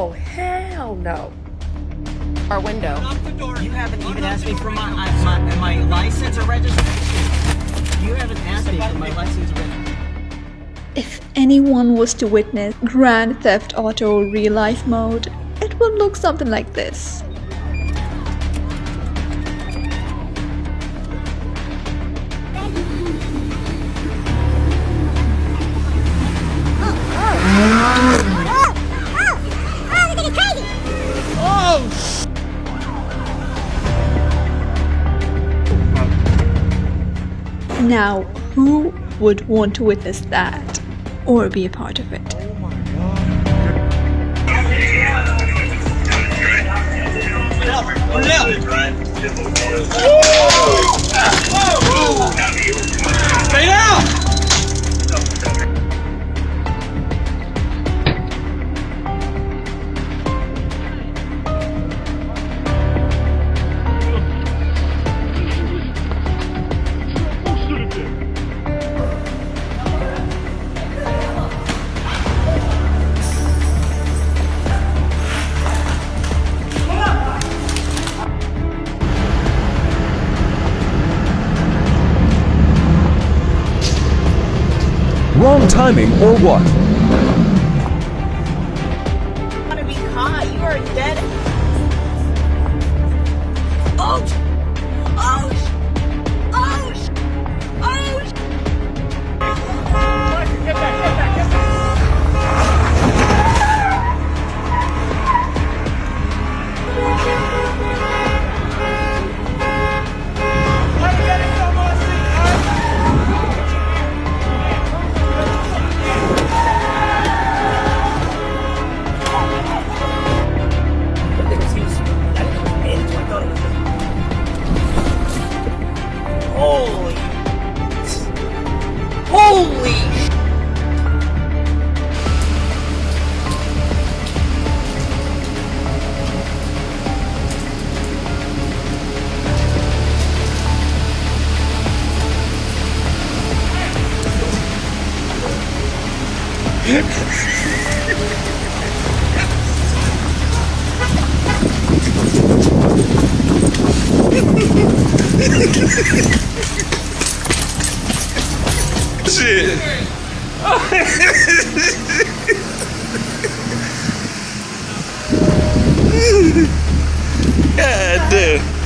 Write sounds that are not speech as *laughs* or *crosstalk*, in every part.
Oh, hell no. Our window. You haven't even asked me for my, my, my license or registration. You haven't asked me for my license or registration. If anyone was to witness Grand Theft Auto real life mode, it would look something like this. Now, who would want to witness that or be a part of it? Wrong timing or what? You are dead. Oh! Holy. Holy. sh- *laughs* Shit. *laughs* God damn.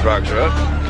Drugs, right?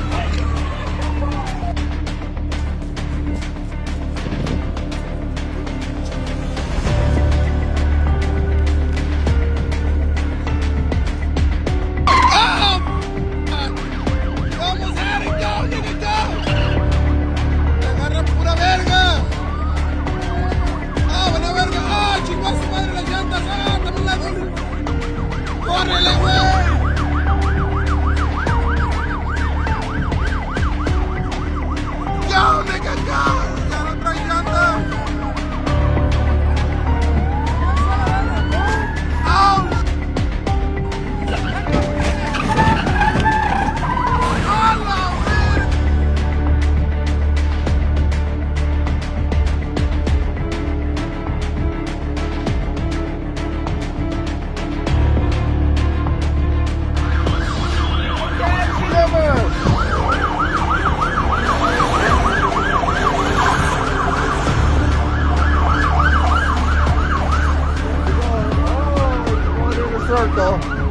Circle.